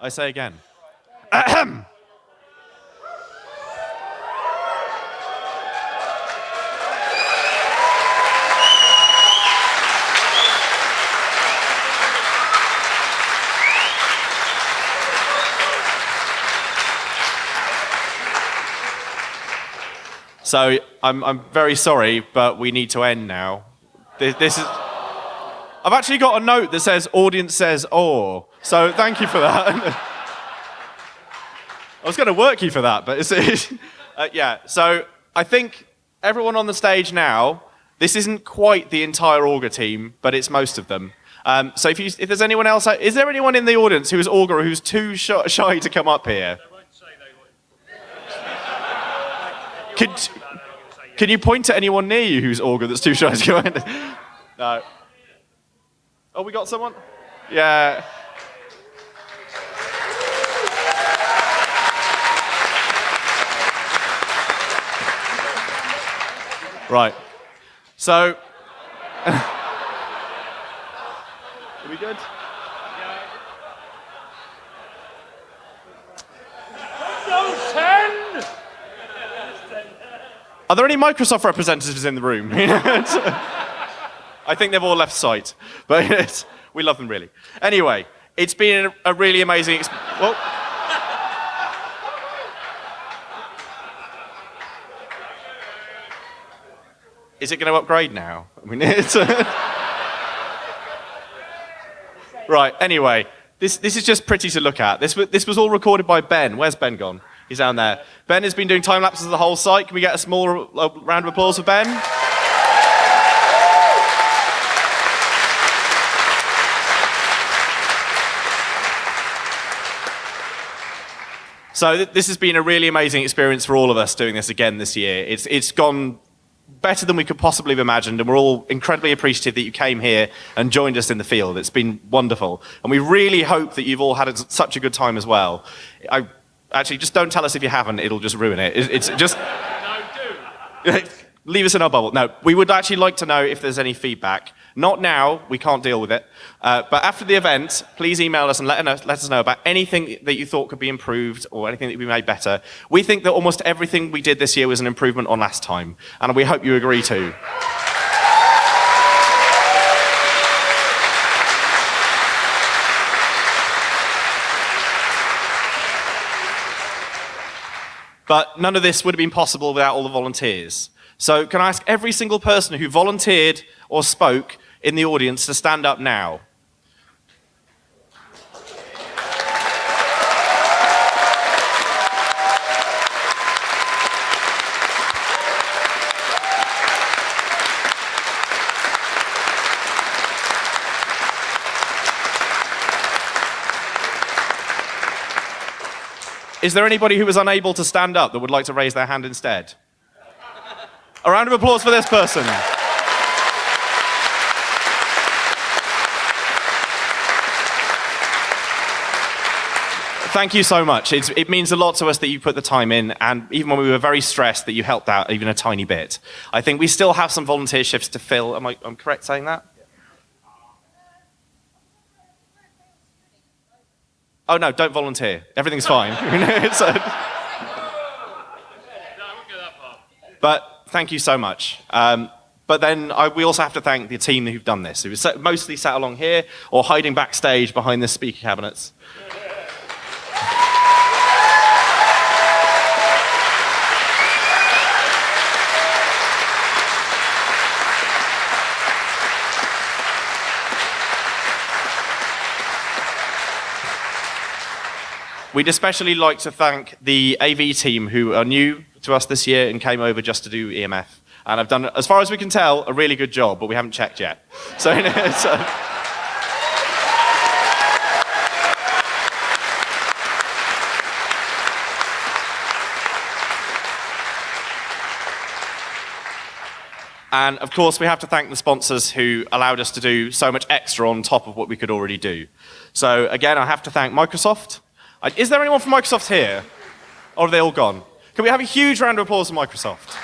I say again. So I'm, I'm very sorry, but we need to end now. This, this is. I've actually got a note that says audience says oh. So thank you for that. I was going to work you for that, but it's, uh, yeah. So I think everyone on the stage now. This isn't quite the entire orga team, but it's most of them. Um, so if, you, if there's anyone else, is there anyone in the audience who is orga who's too shy, shy to come up here? Could, can you point to anyone near you who's orga that's too shy to go in? No. Oh, we got someone? Yeah. Right. So. Are we good? Are there any Microsoft representatives in the room? I think they've all left site, but we love them really. Anyway, it's been a really amazing experience. Well, is it going to upgrade now? I mean, it's right. Anyway, this this is just pretty to look at. This this was all recorded by Ben. Where's Ben gone? He's down there. Ben has been doing time lapses of the whole site. Can we get a small round of applause for Ben? So th this has been a really amazing experience for all of us doing this again this year. It's, it's gone better than we could possibly have imagined, and we're all incredibly appreciative that you came here and joined us in the field. It's been wonderful. And we really hope that you've all had such a good time as well. I Actually, just don't tell us if you haven't, it'll just ruin it. It's just. No, do. Leave us in our bubble. No, we would actually like to know if there's any feedback. Not now, we can't deal with it. Uh, but after the event, please email us and let us, let us know about anything that you thought could be improved or anything that could be made better. We think that almost everything we did this year was an improvement on last time, and we hope you agree too. But none of this would have been possible without all the volunteers. So can I ask every single person who volunteered or spoke in the audience to stand up now? Is there anybody who was unable to stand up that would like to raise their hand instead? A round of applause for this person. Thank you so much. It's, it means a lot to us that you put the time in, and even when we were very stressed, that you helped out even a tiny bit. I think we still have some volunteer shifts to fill. Am I am correct saying that? Oh no, don't volunteer. Everything's fine. so, but thank you so much. Um, but then I, we also have to thank the team who've done this, who mostly sat along here or hiding backstage behind the speaker cabinets. We'd especially like to thank the AV team who are new to us this year and came over just to do EMF. And I've done, as far as we can tell, a really good job, but we haven't checked yet. So, so And of course, we have to thank the sponsors who allowed us to do so much extra on top of what we could already do. So again, I have to thank Microsoft, is there anyone from Microsoft here? Or are they all gone? Can we have a huge round of applause for Microsoft?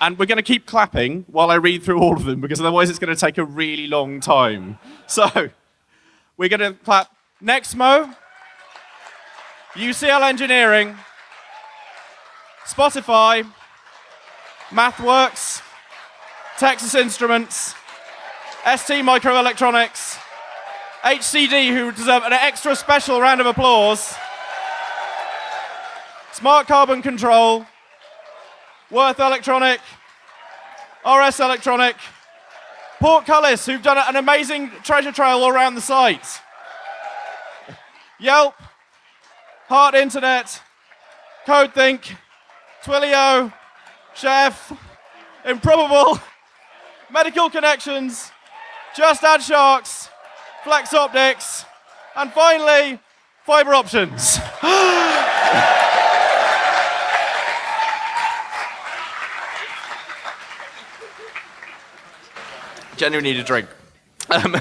And we're going to keep clapping while I read through all of them, because otherwise it's going to take a really long time. So we're going to clap Nexmo, UCL Engineering, Spotify, MathWorks, Texas Instruments, ST Microelectronics, HCD, who deserve an extra special round of applause, Smart Carbon Control, Würth Elektronik, RS Electronic, Portcullis, who've done an amazing treasure trail all around the site, Yelp, Heart Internet, CodeThink, Twilio, Chef, Improbable, Medical Connections, Just Add Sharks, Flex Optics, and finally, Fiber Options. Genuinely need a drink. Um,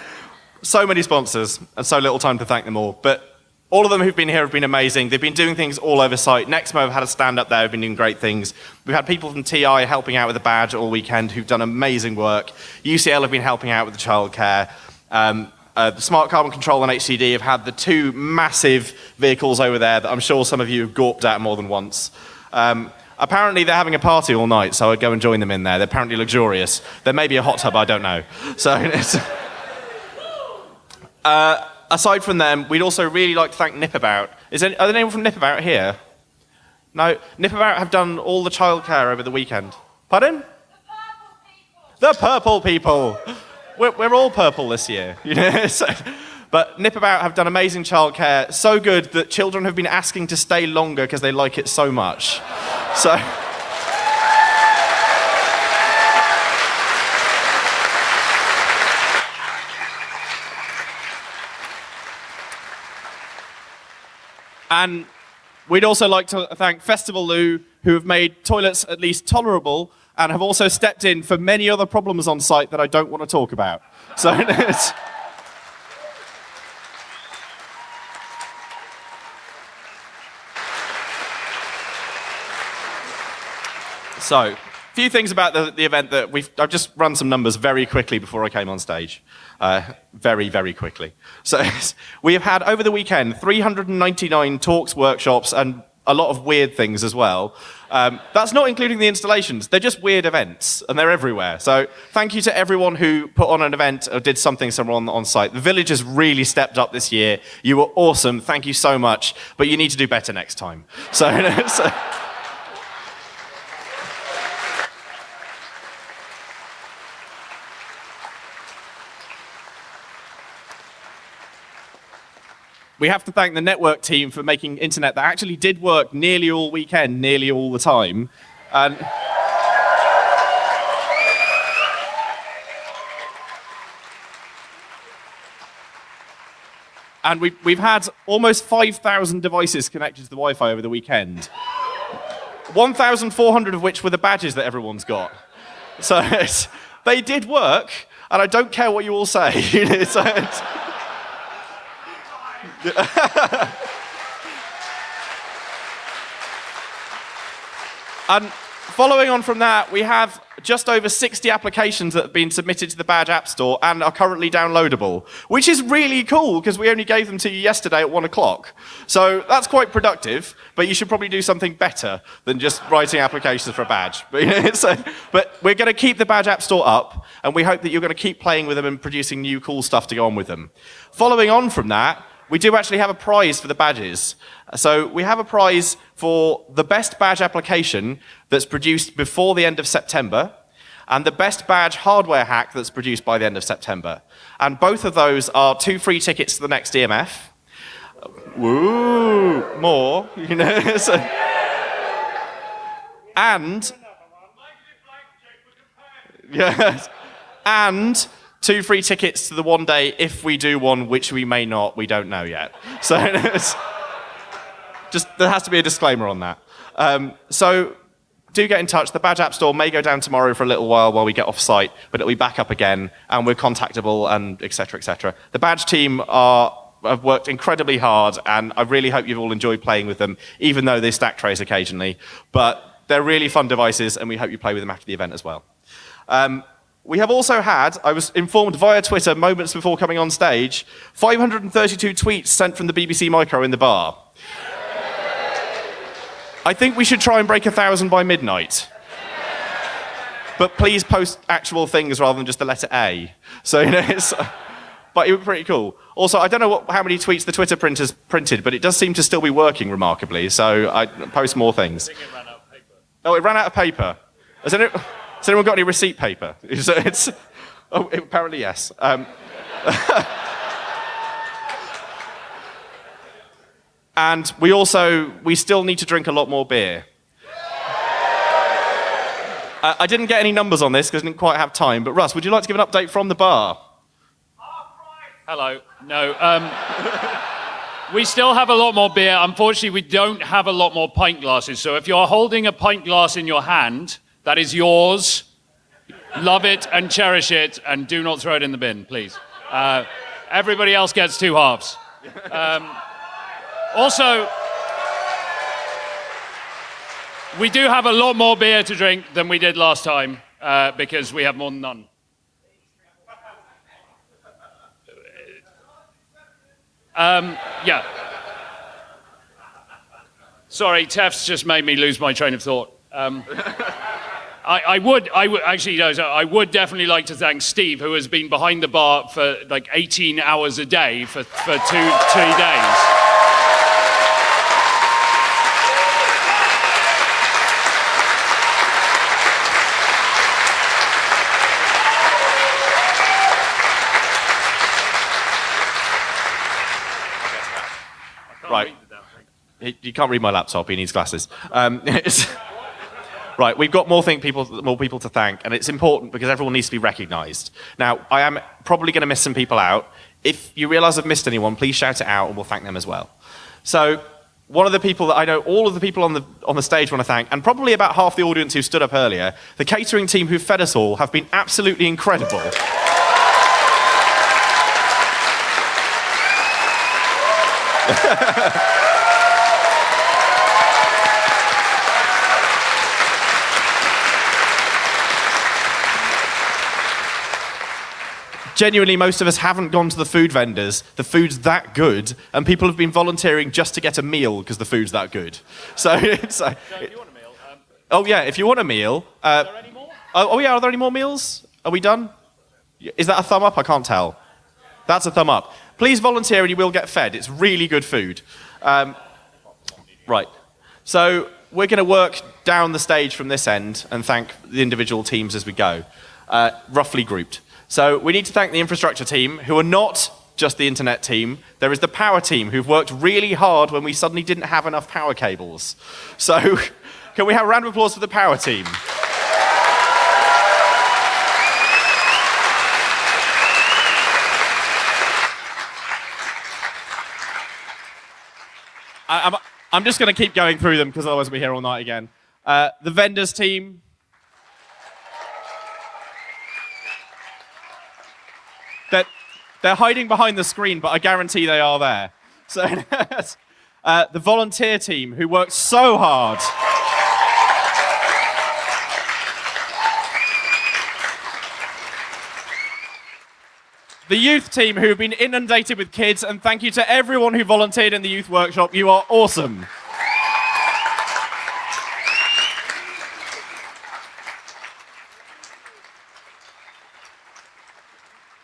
so many sponsors and so little time to thank them all. But all of them who've been here have been amazing. They've been doing things all over site. Nexmo have had a stand up there, have been doing great things. We've had people from TI helping out with the badge all weekend who've done amazing work. UCL have been helping out with the childcare. Um, uh, the Smart Carbon Control and HCD have had the two massive vehicles over there that I'm sure some of you have gawped at more than once. Um, apparently they're having a party all night, so I'd go and join them in there. They're apparently luxurious. There may be a hot tub, I don't know. So uh, aside from them, we'd also really like to thank Nipabout. Is are there anyone from Nipabout here? No, Nipabout have done all the childcare over the weekend. Pardon? The purple people. We're, we're all purple this year, you know. so, but Nipabout have done amazing childcare, so good that children have been asking to stay longer because they like it so much. So. And we'd also like to thank Festival Lou, who have made toilets at least tolerable and have also stepped in for many other problems on site that I don't want to talk about. So So, few things about the, the event that we've, I've just run some numbers very quickly before I came on stage. Uh, very, very quickly. So, we have had over the weekend 399 talks, workshops, and a lot of weird things as well. Um, that's not including the installations. They're just weird events, and they're everywhere. So thank you to everyone who put on an event or did something somewhere on, on site. The village has really stepped up this year. You were awesome. Thank you so much. But you need to do better next time. So, so We have to thank the network team for making internet that actually did work nearly all weekend, nearly all the time. And and we've, we've had almost 5,000 devices connected to the Wi-Fi over the weekend. 1,400 of which were the badges that everyone's got. So they did work, and I don't care what you all say. and following on from that, we have just over 60 applications that have been submitted to the Badge App Store and are currently downloadable, which is really cool because we only gave them to you yesterday at one o'clock. So that's quite productive, but you should probably do something better than just writing applications for a badge. But, so, but we're going to keep the Badge App Store up, and we hope that you're going to keep playing with them and producing new cool stuff to go on with them. Following on from that, we do actually have a prize for the badges. So we have a prize for the best badge application that's produced before the end of September and the best badge hardware hack that's produced by the end of September. And both of those are two free tickets to the next EMF. Woo! More, you know. so, and yes, and two free tickets to the one day if we do one, which we may not, we don't know yet. So just there has to be a disclaimer on that. Um, so do get in touch. The Badge App Store may go down tomorrow for a little while while we get off site, but it'll be back up again, and we're contactable, and etc. etc. The Badge team are have worked incredibly hard, and I really hope you've all enjoyed playing with them, even though they stack trace occasionally. But They're really fun devices, and we hope you play with them after the event as well. Um, we have also had, I was informed via Twitter moments before coming on stage, 532 tweets sent from the BBC Micro in the bar. I think we should try and break a thousand by midnight. But please post actual things rather than just the letter A. So, you know, it's, but it was pretty cool. Also, I don't know what, how many tweets the Twitter printers printed, but it does seem to still be working remarkably. So I post more things. I think it ran out of paper. Oh, it ran out of paper. Has anyone, has anyone got any receipt paper? It's, oh, apparently yes. Um, and we also, we still need to drink a lot more beer. I, I didn't get any numbers on this because I didn't quite have time, but Russ, would you like to give an update from the bar? Hello. No. Um, we still have a lot more beer. Unfortunately, we don't have a lot more pint glasses. So if you're holding a pint glass in your hand, that is yours. Love it and cherish it, and do not throw it in the bin, please. Uh, everybody else gets two halves. Um, also, we do have a lot more beer to drink than we did last time uh, because we have more than none. Um, yeah. Sorry, Tef's just made me lose my train of thought. Um, I, I, would, I would actually, no, so I would definitely like to thank Steve, who has been behind the bar for like 18 hours a day for, for two, two days. Right. He- You can't read my laptop. He needs glasses. Um, right, we've got more, people, more people to thank, and it's important because everyone needs to be recognised. Now, I am probably going to miss some people out. If you realise I've missed anyone, please shout it out, and we'll thank them as well. So, one of the people that I know, all of the people on the on the stage want to thank, and probably about half the audience who stood up earlier, the catering team who fed us all have been absolutely incredible. Genuinely, most of us haven't gone to the food vendors. The food's that good, and people have been volunteering just to get a meal because the food's that good. So, it's, So if you want a meal, um, oh yeah, if you want a meal, uh, are there any more? oh, oh yeah, are there any more meals? Are we done? Is that a thumb up? I can't tell. That's a thumb up. Please volunteer and you will get fed. It's really good food. Um, right. So we're going to work down the stage from this end and thank the individual teams as we go, uh, roughly grouped. So we need to thank the infrastructure team, who are not just the internet team. There is the power team, who've worked really hard when we suddenly didn't have enough power cables. So can we have a round of applause for the power team? I, I'm, I'm just going to keep going through them because otherwise we'll be here all night again. Uh, the vendors team. They're, they're hiding behind the screen, but I guarantee they are there. So, uh, the volunteer team who worked so hard. the youth team who have been inundated with kids, and thank you to everyone who volunteered in the youth workshop. You are awesome.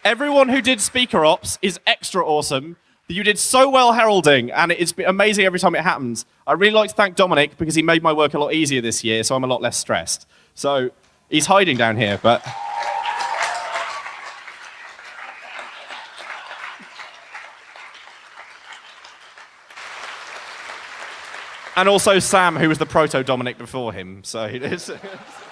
Everyone who did speaker ops is extra awesome. You did so well heralding, and it's amazing every time it happens. I really like to thank Dominic because he made my work a lot easier this year, so I'm a lot less stressed. So he's hiding down here, but. And also Sam, who was the proto Dominic before him. So it is.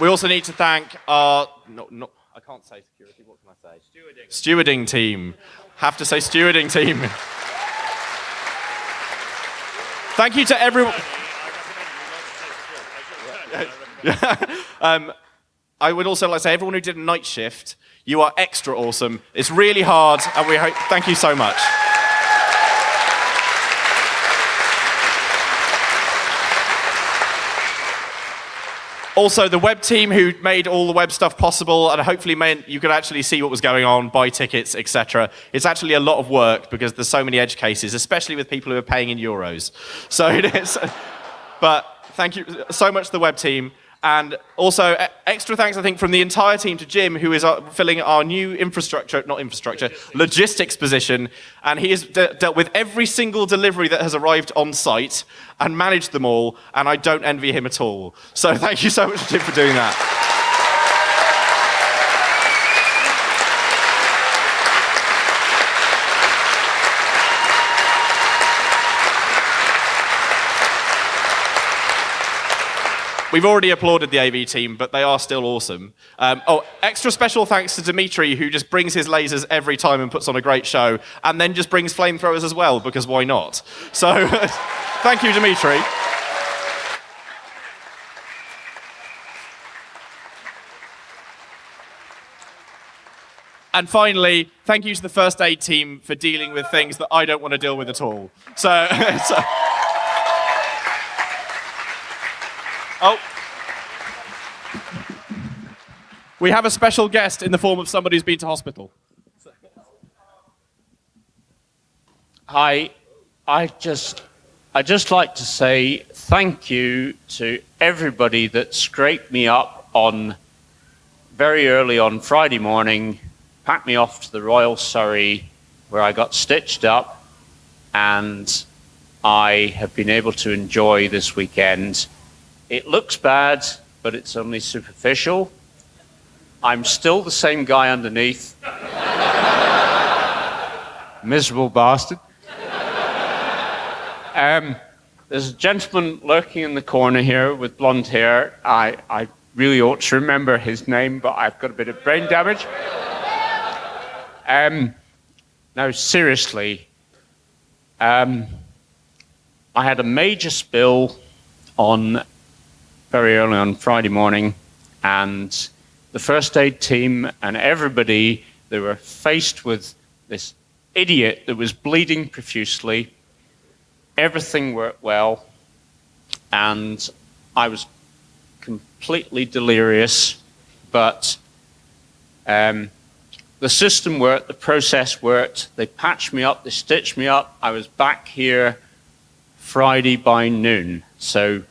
we also need to thank our. No, no, I can't say security. What can I say? Stewarding. Stewarding team. Have to say stewarding team. Thank you to everyone. um, I would also like to say everyone who did a night shift, you are extra awesome. It's really hard, and we hope. Thank you so much. Also, the web team who made all the web stuff possible and hopefully meant you could actually see what was going on, buy tickets, etc. It's actually a lot of work because there's so many edge cases, especially with people who are paying in euros. So it is. But thank you so much to the web team. And also, extra thanks, I think, from the entire team to Jim, who is uh, filling our new infrastructure, not infrastructure, logistics position. And he has de- dealt with every single delivery that has arrived on site and managed them all. And I don't envy him at all. So thank you so much, Jim, for doing that. We've already applauded the AV team, but they are still awesome. Um, oh, extra special thanks to Dimitri, who just brings his lasers every time and puts on a great show, and then just brings flamethrowers as well, because why not? So, thank you, Dimitri. And finally, thank you to the first aid team for dealing with things that I don't want to deal with at all. So, so Oh. We have a special guest in the form of somebody who's been to hospital. Hi, I just, I just like to say thank you to everybody that scraped me up on very early on Friday morning, packed me off to the Royal Surrey, where I got stitched up, and I have been able to enjoy this weekend. It looks bad, but it's only superficial. I'm still the same guy underneath. Miserable bastard. Um, there's a gentleman lurking in the corner here with blonde hair. I, I really ought to remember his name, but I've got a bit of brain damage. Um, now, seriously, um, I had a major spill on very early on Friday morning, and the first aid team and everybody they were faced with this idiot that was bleeding profusely everything worked well, and I was completely delirious, but um, the system worked, the process worked. They patched me up, they stitched me up. I was back here Friday by noon. So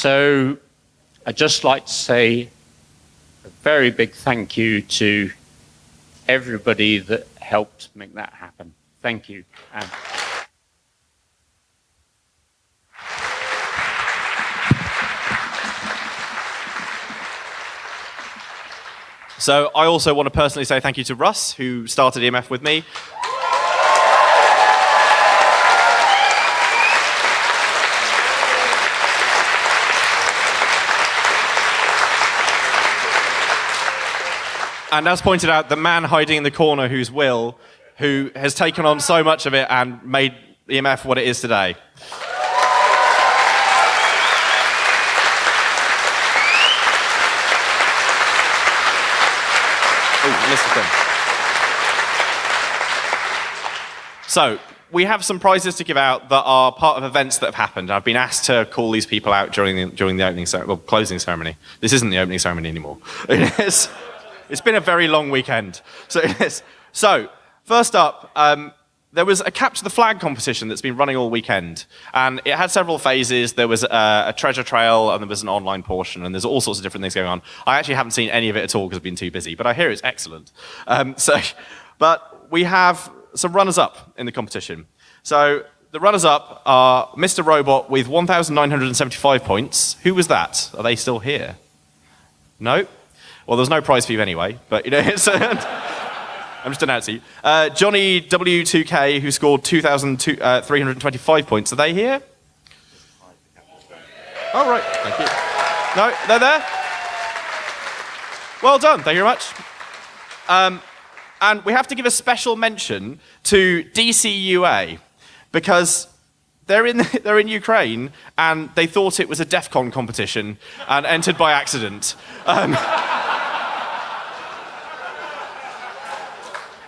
So I'd just like to say a very big thank you to everybody that helped make that happen. Thank you. So I also want to personally say thank you to Russ, who started EMF with me. And as pointed out, the man hiding in the corner who's Will, who has taken on so much of it and made EMF what it is today. Oh. So, we have some prizes to give out that are part of events that have happened. I've been asked to call these people out during the, during the opening well, closing ceremony. This isn't the opening ceremony anymore. It is. It's been a very long weekend. So, so first up, um, there was a capture the flag competition that's been running all weekend, and it had several phases. There was a, a treasure trail, and there was an online portion, and there's all sorts of different things going on. I actually haven't seen any of it at all because I've been too busy, but I hear it's excellent. Um, so, but we have some runners-up in the competition. So the runners-up are Mr. Robot with 1,975 points. Who was that? Are they still here? No. Well, there's no prize for you anyway, but you know, it's, I'm just announcing. you. Uh, Johnny W2K, who scored 2,325 points. Are they here? Oh, right. Thank you. No, they're there? Well done. Thank you very much. Um, and we have to give a special mention to DCUA because they're in, they're in Ukraine and they thought it was a DEF CON competition and entered by accident. Um,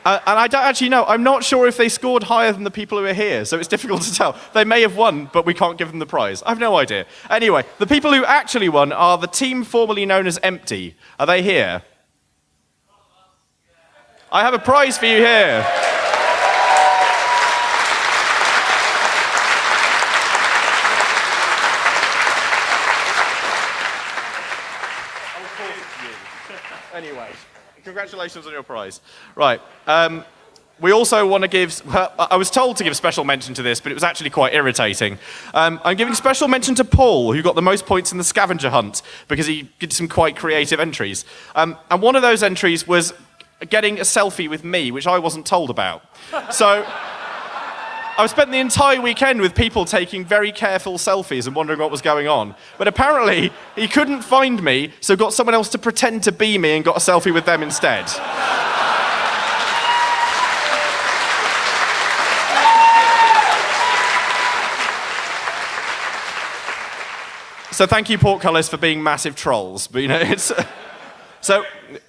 Uh, and I don't actually know. I'm not sure if they scored higher than the people who are here, so it's difficult to tell. They may have won, but we can't give them the prize. I have no idea. Anyway, the people who actually won are the team formerly known as Empty. Are they here? I have a prize for you here. anyway, congratulations on your prize. Right. Um, we also want to give, I was told to give special mention to this, but it was actually quite irritating. Um, I'm giving special mention to Paul, who got the most points in the scavenger hunt, because he did some quite creative entries. Um, and one of those entries was getting a selfie with me, which I wasn't told about. So I spent the entire weekend with people taking very careful selfies and wondering what was going on. But apparently, he couldn't find me, so got someone else to pretend to be me and got a selfie with them instead. So thank you, Portcullis, for being massive trolls. But you know, it's. So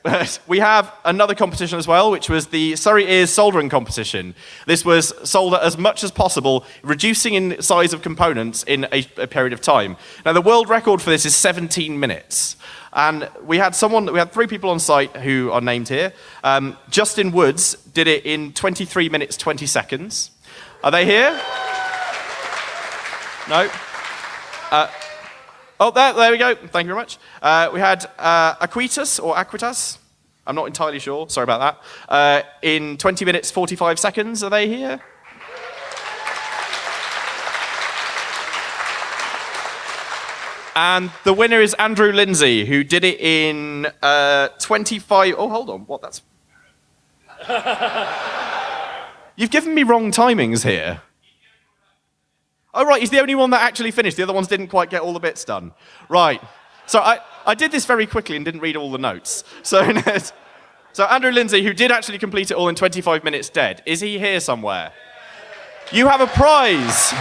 we have another competition as well, which was the Surrey Ears soldering competition. This was solder as much as possible, reducing in size of components in a, a, period of time. Now the world record for this is 17 minutes. And we had someone, we had three people on site who are named here. Um, Justin Woods did it in 23 minutes, 20 seconds. Are they here? No? Uh, Oh, there, there we go. Thank you very much. Uh, we had uh, Aquitas or Aquitas. I'm not entirely sure. Sorry about that. Uh, in 20 minutes, 45 seconds. Are they here? And the winner is Andrew Lindsay, who did it in uh, 25. Oh, hold on. What? That's. You've given me wrong timings here. Oh, right, he's the only one that actually finished. The other ones didn't quite get all the bits done. Right. So I, I did this very quickly and didn't read all the notes. So, so Andrew Lindsay, who did actually complete it all in 25 minutes dead, is he here somewhere? You have a prize.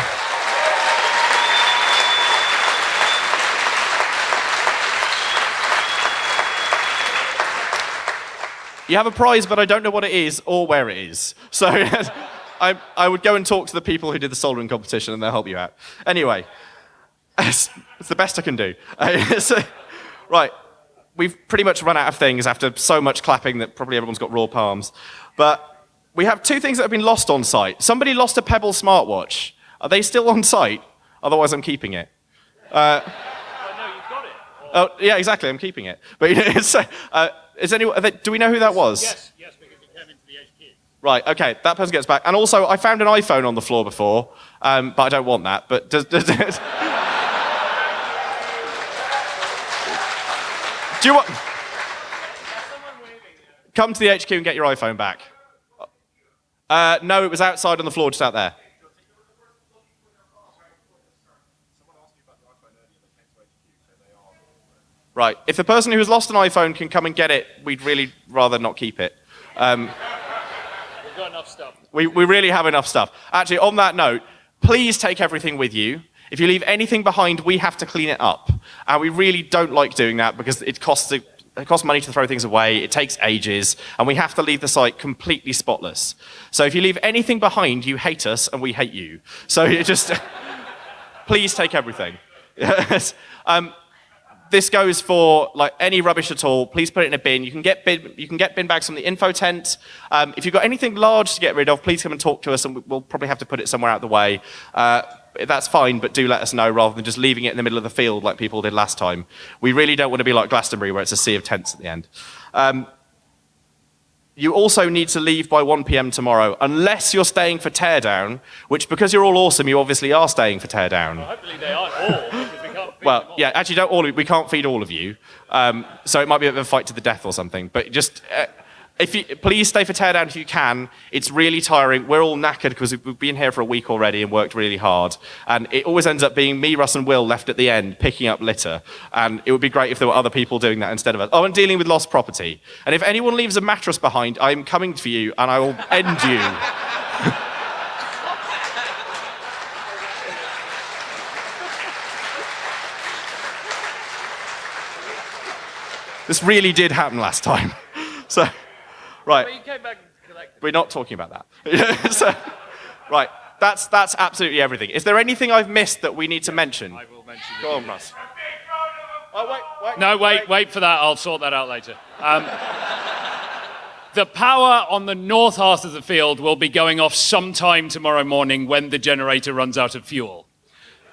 You have a prize, but I don't know what it is or where it is. So I, I would go and talk to the people who did the soldering competition and they'll help you out. Anyway, it's, it's the best I can do. So, right, we've pretty much run out of things after so much clapping that probably everyone's got raw palms. But we have two things that have been lost on site. Somebody lost a Pebble smartwatch. Are they still on site? Otherwise, I'm keeping it. Uh, Oh, yeah, exactly. I'm keeping it. But you know, so, uh, is anyone? Do we know who that was? Yes, yes, because it came into the HQ. Right, okay, that person gets back. And also, I found an iPhone on the floor before, um, but I don't want that. But does, does, Do you want... Come to the HQ and get your iPhone back. Uh, no, it was outside on the floor, just out there. Right, if the person who has lost an iPhone can come and get it, we'd really rather not keep it. Um, got enough stuff. we, we really have enough stuff. Actually, on that note, please take everything with you. If you leave anything behind, we have to clean it up. And we really don't like doing that because it costs, it costs money to throw things away, it takes ages, and we have to leave the site completely spotless. So if you leave anything behind, you hate us and we hate you. So you just, please take everything. Yes. um, this goes for like any rubbish at all. Please put it in a bin. You can get bin, you can get bin bags from the info tent. Um, if you've got anything large to get rid of, please come and talk to us, and we'll probably have to put it somewhere out of the way. Uh, that's fine, but do let us know rather than just leaving it in the middle of the field like people did last time. We really don't want to be like Glastonbury, where it's a sea of tents at the end. Um, you also need to leave by 1 p.m. tomorrow, unless you're staying for teardown, which because you're all awesome, you obviously are staying for teardown. Well, hopefully they aren't all, Well, yeah, actually, don't all. We can't feed all of you, um, so it might be of a fight to the death or something. But just, uh, if you please stay for teardown if you can. It's really tiring. We're all knackered because we've been here for a week already and worked really hard. And it always ends up being me, Russ, and Will left at the end picking up litter. And it would be great if there were other people doing that instead of us. Oh, and dealing with lost property. And if anyone leaves a mattress behind, I'm coming for you and I will end you. This really did happen last time. So, right. But you came back and collected. We're not talking about that. so, right. That's, that's absolutely everything. Is there anything I've missed that we need to mention? I will mention Go on, Russ. Oh, wait, wait. No, wait, wait for that. I'll sort that out later. Um, the power on the north half of the field will be going off sometime tomorrow morning when the generator runs out of fuel.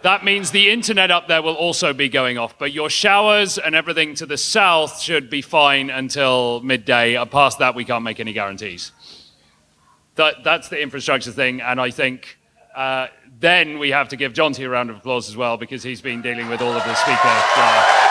That means the internet up there will also be going off, but your showers and everything to the south should be fine until midday. Uh, Past that, we can't make any guarantees. That, that's the infrastructure thing, and I think uh, then we have to give Jonty a round of applause as well because he's been dealing with all of the speaker. Uh,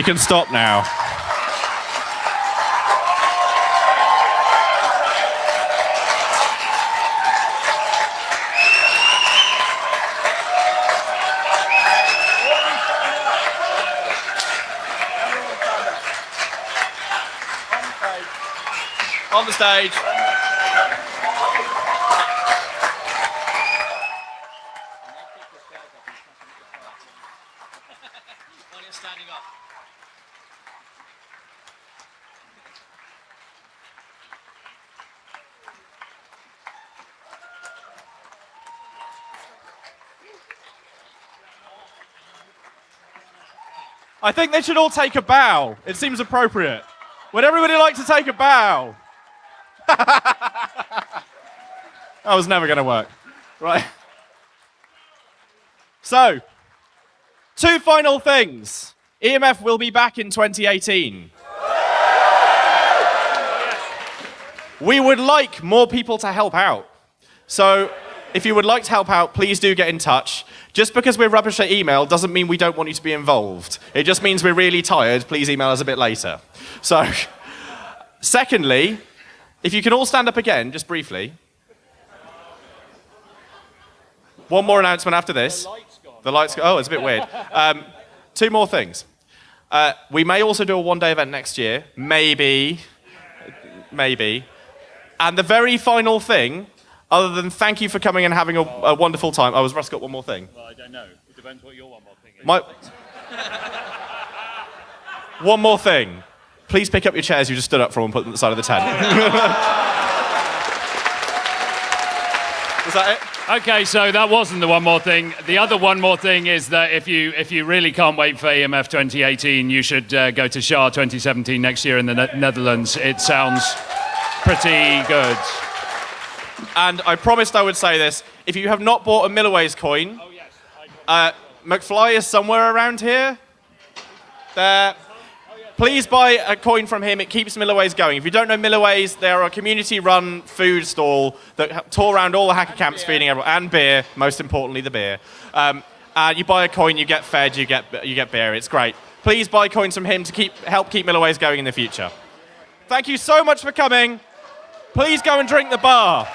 You can stop now. On the stage. I think they should all take a bow. It seems appropriate. Would everybody like to take a bow? that was never going to work. Right. So, two final things. EMF will be back in 2018. We would like more people to help out. So, if you would like to help out, please do get in touch. Just because we're rubbish at email doesn't mean we don't want you to be involved. It just means we're really tired. Please email us a bit later. So, secondly, if you can all stand up again, just briefly. One more announcement after this. The lights go. Oh, it's a bit weird. Um, two more things. Uh, we may also do a one day event next year. Maybe. Maybe. And the very final thing, other than thank you for coming and having a, a wonderful time. Oh, has Russ got one more thing? well, I don't know. It depends what your one more thing is. My, one more thing. Please pick up your chairs you just stood up from and put them at the side of the tent. Is that it? Okay, so that wasn't the one more thing. The other one more thing is that if you if you really can't wait for EMF 2018, you should uh, go to SHA 2017 next year in the ne- Netherlands. It sounds pretty good. And I promised I would say this. If you have not bought a Milliways coin, uh, McFly is somewhere around here. There. Please buy a coin from him. It keeps Milliways going. If you don't know Milliways, they are a community-run food stall that tour around all the hacker camps feeding everyone, and beer, most importantly the beer. Um, and you buy a coin, you get fed, you get, you get beer. It's great. Please buy coins from him to keep, help keep Milliways going in the future. Thank you so much for coming. Please go and drink the bar.